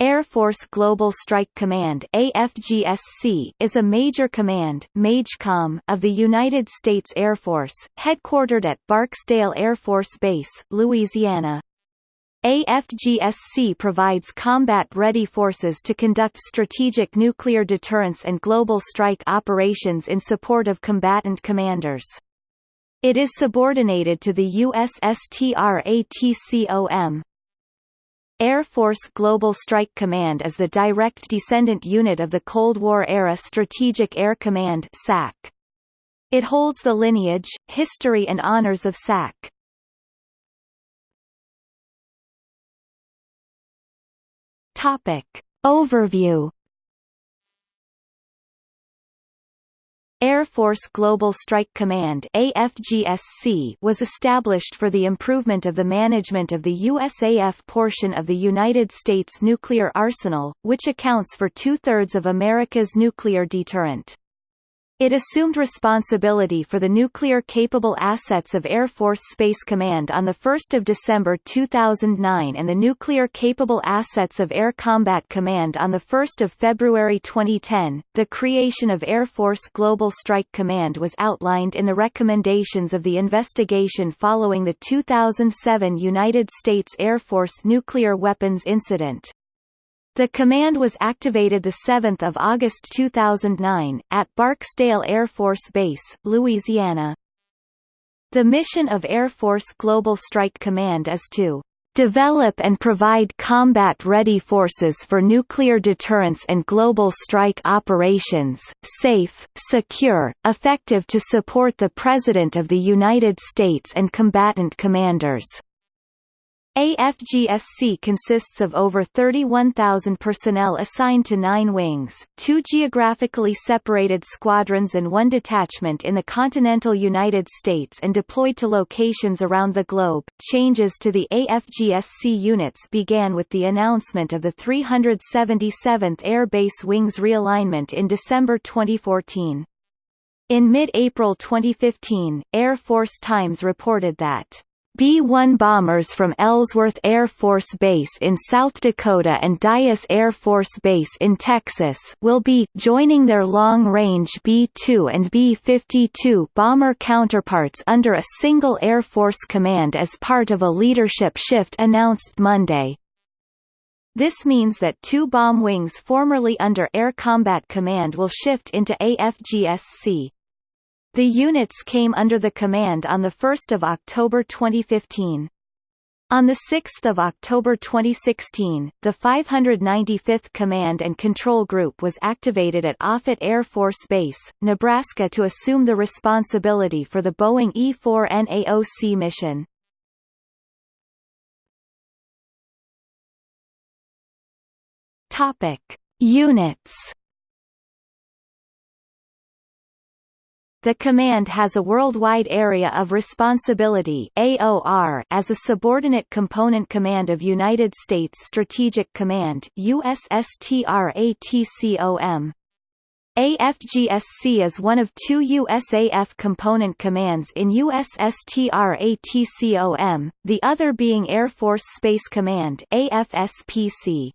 Air Force Global Strike Command AFGSC is a major command MAJCOM of the United States Air Force, headquartered at Barksdale Air Force Base, Louisiana. AFGSC provides combat-ready forces to conduct strategic nuclear deterrence and global strike operations in support of combatant commanders. It is subordinated to the USSTRATCOM, Air Force Global Strike Command is the direct descendant unit of the Cold War-era Strategic Air Command SAC. It holds the lineage, history and honors of SAC. Topic. Overview Air Force Global Strike Command AFGSC was established for the improvement of the management of the USAF portion of the United States nuclear arsenal, which accounts for two-thirds of America's nuclear deterrent. It assumed responsibility for the nuclear-capable assets of Air Force Space Command on 1 December 2009 and the nuclear-capable assets of Air Combat Command on 1 February 2010. The creation of Air Force Global Strike Command was outlined in the recommendations of the investigation following the 2007 United States Air Force nuclear weapons incident. The command was activated 7 August 2009, at Barksdale Air Force Base, Louisiana. The mission of Air Force Global Strike Command is to develop and provide combat-ready forces for nuclear deterrence and global strike operations, safe, secure, effective to support the President of the United States and combatant commanders. AFGSC consists of over 31,000 personnel assigned to nine wings, two geographically separated squadrons and one detachment in the continental United States and deployed to locations around the globe. Changes to the AFGSC units began with the announcement of the 377th Air Base Wings realignment in December 2014. In mid-April 2015, Air Force Times reported that B-1 bombers from Ellsworth Air Force Base in South Dakota and Dyess Air Force Base in Texas will be joining their long-range B-2 and B-52 bomber counterparts under a single Air Force command as part of a leadership shift announced Monday. This means that two bomb wings formerly under Air Combat Command will shift into AFGSC. The units came under the command on 1 October 2015. On 6 October 2016, the 595th Command and Control Group was activated at Offutt Air Force Base, Nebraska to assume the responsibility for the Boeing E-4 NAOC mission. Topic. Units The command has a worldwide area of responsibility AOR as a subordinate component command of United States Strategic Command USSTRATCOM. AFGSC is one of two USAF component commands in USSTRATCOM, the other being Air Force Space Command AFSPC.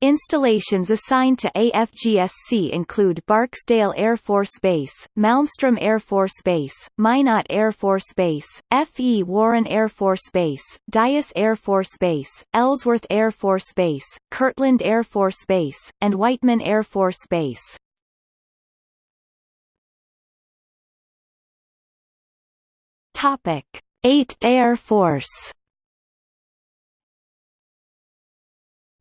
Installations assigned to AFGSC include Barksdale Air Force Base, Malmstrom Air Force Base, Minot Air Force Base, F. E. Warren Air Force Base, Dyess Air Force Base, Ellsworth Air Force Base, Kirtland Air Force Base, and Whiteman Air Force Base. Topic: 8th Air Force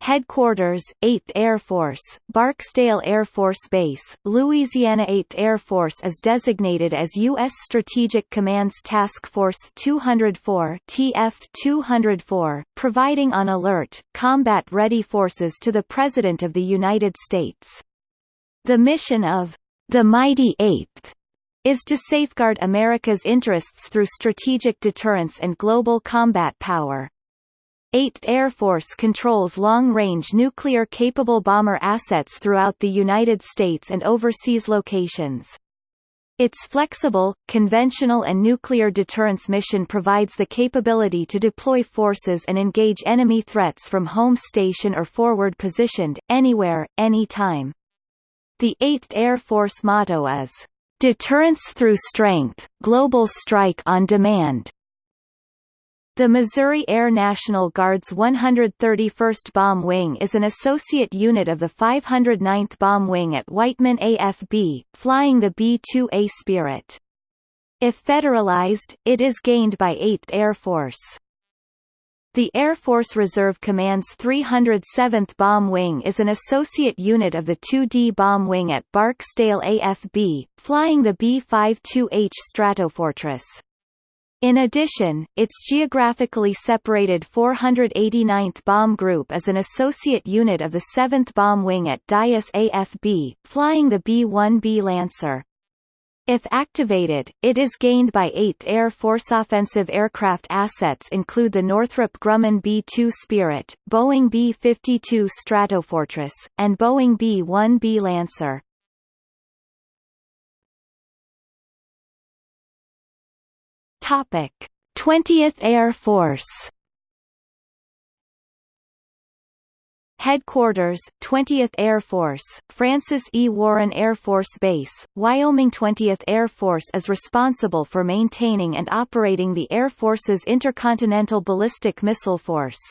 Headquarters, 8th Air Force, Barksdale Air Force Base, Louisiana 8th Air Force is designated as U.S. Strategic Command's Task Force 204 TF-204, providing on alert, combat-ready forces to the President of the United States. The mission of the Mighty Eighth is to safeguard America's interests through strategic deterrence and global combat power. 8th Air Force controls long-range nuclear-capable bomber assets throughout the United States and overseas locations. Its flexible, conventional and nuclear deterrence mission provides the capability to deploy forces and engage enemy threats from home station or forward positioned, anywhere, anytime. The 8th Air Force motto is, "...deterrence through strength, global strike on demand." The Missouri Air National Guard's 131st Bomb Wing is an associate unit of the 509th Bomb Wing at Whiteman AFB, flying the B-2A Spirit. If federalized, it is gained by 8th Air Force. The Air Force Reserve Command's 307th Bomb Wing is an associate unit of the 2D Bomb Wing at Barksdale AFB, flying the B-52H Stratofortress. In addition, its geographically separated 489th Bomb Group is an associate unit of the 7th Bomb Wing at Dyess AFB, flying the B-1B Lancer. If activated, it is gained by 8th Air Force offensive aircraft assets include the Northrop Grumman B-2 Spirit, Boeing B-52 Stratofortress, and Boeing B-1B Lancer. Topic: 20th Air Force. Headquarters, 20th Air Force, Francis E. Warren Air Force Base, Wyoming 20th Air Force is responsible for maintaining and operating the Air Force's Intercontinental Ballistic Missile Force.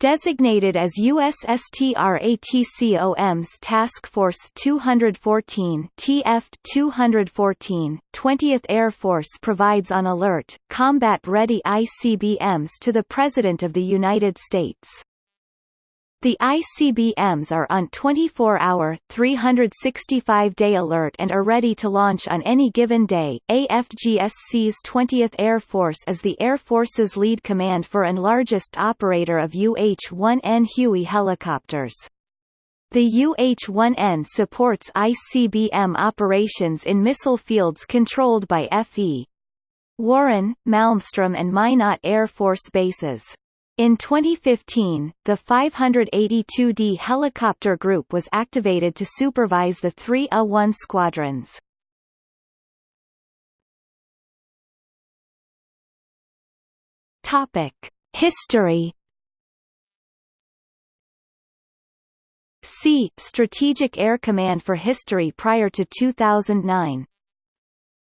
Designated as USSTRATCOM's Task Force 214 TF-214, 20th Air Force provides on alert, combat-ready ICBMs to the President of the United States. The ICBMs are on 24-hour, 365-day alert and are ready to launch on any given day. AFGSC's 20th Air Force is the Air Force's lead command for and largest operator of UH-1N Huey helicopters. The UH-1N supports ICBM operations in missile fields controlled by FE. Warren, Malmstrom and Minot Air Force bases. In 2015, the 582D helicopter group was activated to supervise the three A-1 squadrons. History. See Strategic Air Command for history prior to 2009.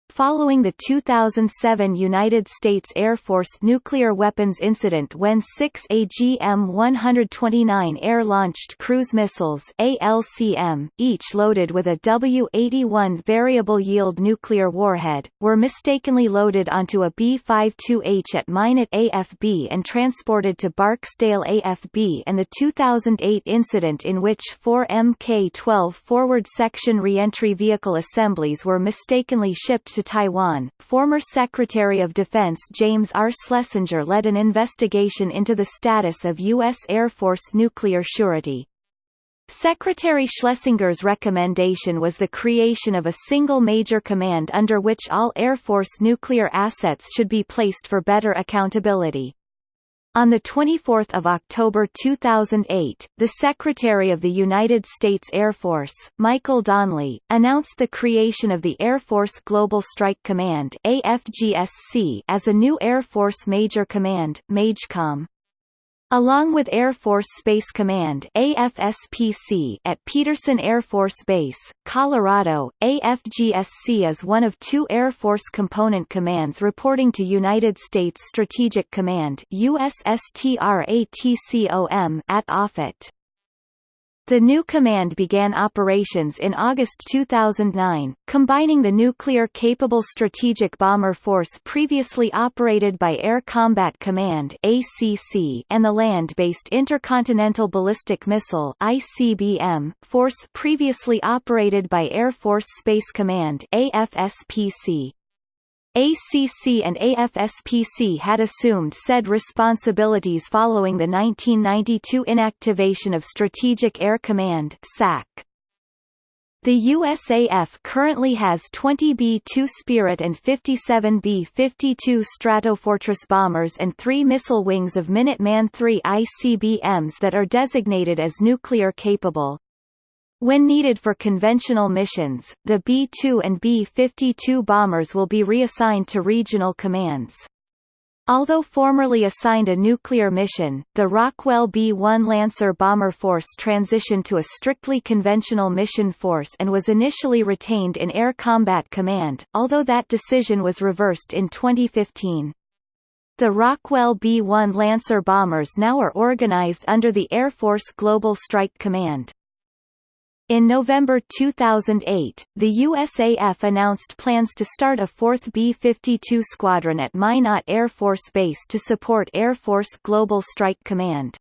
Following the 2007 United States Air Force nuclear weapons incident when six AGM-129 air-launched cruise missiles ALCM, each loaded with a W-81 variable-yield nuclear warhead, were mistakenly loaded onto a B-52H at Minot AFB and transported to Barksdale AFB and the 2008 incident in which four Mk-12 forward section reentry vehicle assemblies were mistakenly shipped to Taiwan, former Secretary of Defense James R. Schlesinger led an investigation into the status of U.S. Air Force nuclear surety. Secretary Schlesinger's recommendation was the creation of a single major command under which all Air Force nuclear assets should be placed for better accountability. On 24 October 2008, the Secretary of the United States Air Force, Michael Donley, announced the creation of the Air Force Global Strike Command AFGSC as a new Air Force Major Command, MAJCOM. Along with Air Force Space Command AFSPC at Peterson Air Force Base, Colorado, AFGSC is one of two Air Force component commands reporting to United States Strategic Command USSTRATCOM at Offutt. The new command began operations in August 2009, combining the nuclear-capable Strategic Bomber Force previously operated by Air Combat Command (ACC) and the land-based Intercontinental Ballistic Missile (ICBM) force previously operated by Air Force Space Command (AFSPC). ACC and AFSPC had assumed said responsibilities following the 1992 inactivation of Strategic Air Command SAC. The USAF currently has 20 B-2 Spirit and 57 B-52 Stratofortress bombers and three missile wings of Minuteman III ICBMs that are designated as nuclear capable. When needed for conventional missions, the B-2 and B-52 bombers will be reassigned to regional commands. Although formerly assigned a nuclear mission, the Rockwell B-1 Lancer bomber force transitioned to a strictly conventional mission force and was initially retained in Air Combat Command, although that decision was reversed in 2015. The Rockwell B-1 Lancer bombers now are organized under the Air Force Global Strike Command. In November 2008, the USAF announced plans to start a fourth B-52 squadron at Minot Air Force Base to support Air Force Global Strike Command.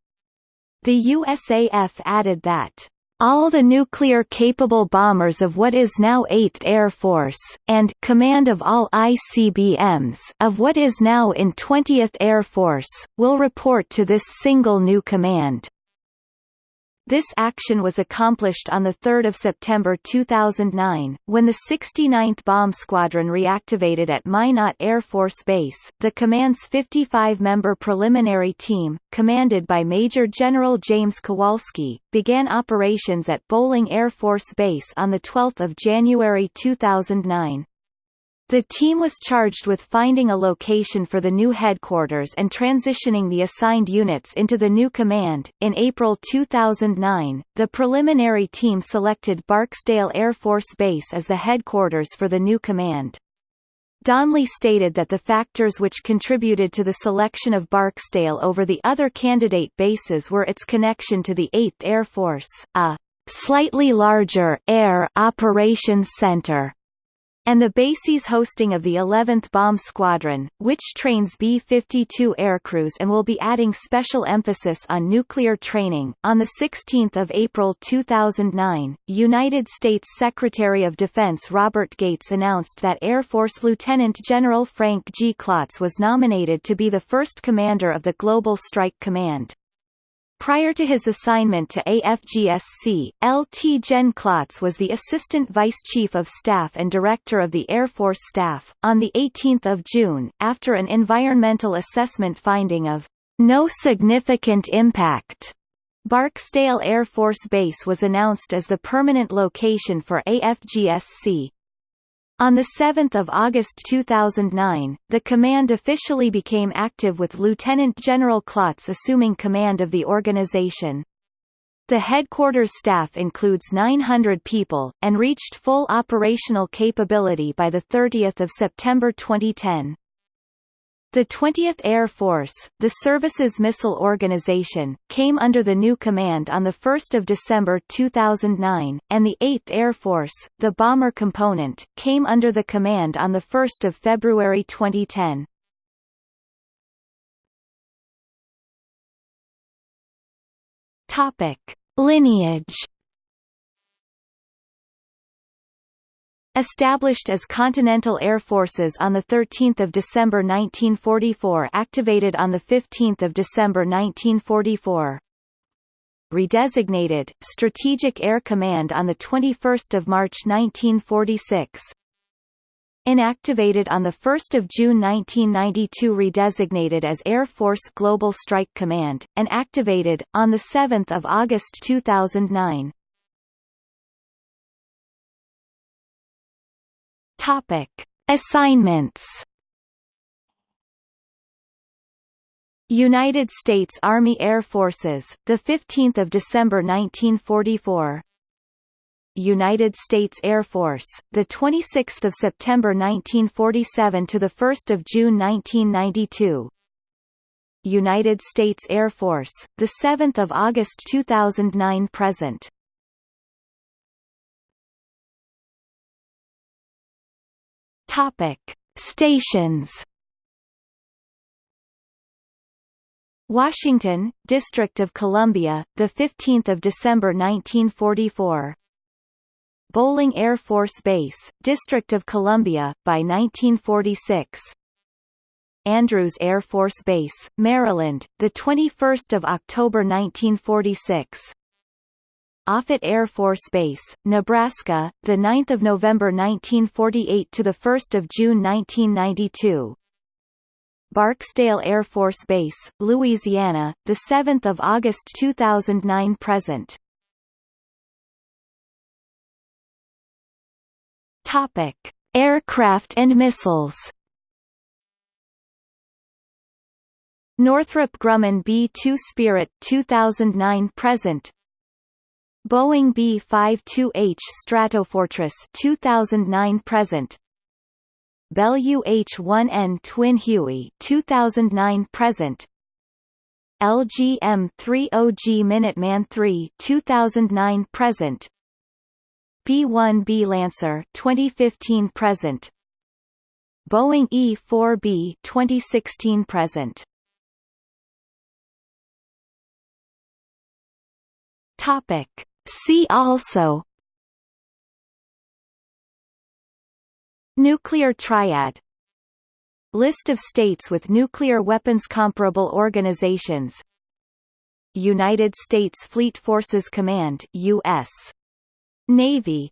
The USAF added that all the nuclear-capable bombers of what is now 8th Air Force, and command of all ICBMs of what is now in 20th Air Force, will report to this single new command. This action was accomplished on 3 September 2009, when the 69th Bomb Squadron reactivated at Minot Air Force Base. The command's 55-member preliminary team, commanded by Major General James Kowalski, began operations at Bolling Air Force Base on 12 January 2009. The team was charged with finding a location for the new headquarters and transitioning the assigned units into the new command. In April 2009, the preliminary team selected Barksdale Air Force Base as the headquarters for the new command. Donley stated that the factors which contributed to the selection of Barksdale over the other candidate bases were its connection to the 8th Air Force, a slightly larger Air Operations Center and the base's hosting of the 11th Bomb Squadron, which trains B-52 aircrews and will be adding special emphasis on nuclear training. On 16 April 2009, United States Secretary of Defense Robert Gates announced that Air Force Lieutenant General Frank G. Klotz was nominated to be the first commander of the Global Strike Command. Prior to his assignment to AFGSC, Lt. Gen Klotz was the Assistant Vice Chief of Staff and Director of the Air Force Staff. On 18 June, after an environmental assessment finding of no significant impact, Barksdale Air Force Base was announced as the permanent location for AFGSC. On 7 August 2009, the command officially became active with Lieutenant General Klotz assuming command of the organization. The headquarters staff includes 900 people, and reached full operational capability by 30 September 2010. The 20th Air Force, the service's missile organization, came under the new command on 1 December 2009, and the 8th Air Force, the bomber component, came under the command on 1 February 2010. Topic. Lineage Established as Continental Air Forces on 13 December 1944 activated on 15 December 1944 Redesignated, Strategic Air Command on 21 March 1946 Inactivated on 1 June 1992 redesignated as Air Force Global Strike Command, and activated, on 7 August 2009 Topic: Assignments. United States Army Air Forces, the 15th of December 1944. United States Air Force, the 26th of September 1947 to the 1st of June 1992. United States Air Force, the 7th of August 2009 present. Topic: Stations. Washington, District of Columbia, the 15th of December 1944. Bolling Air Force Base, District of Columbia, by 1946. Andrews Air Force Base, Maryland, the 21st of October 1946. Offutt Air Force Base, Nebraska, the 9th of November 1948 to the 1st of June 1992. Barksdale Air Force Base, Louisiana, the 7th of August 2009 present. Topic: Aircraft and missiles. Northrop Grumman B-2 Spirit 2009 present Boeing B-52H Stratofortress 2009 present. Bell UH-1N Twin Huey 2009 present. LGM-30G Minuteman III 2009 present. B-1B Lancer 2015 present. Boeing E-4B 2016 present. Topic. See also Nuclear triad. List of states with nuclear weapons comparable organizations. United States Fleet Forces Command U.S. Navy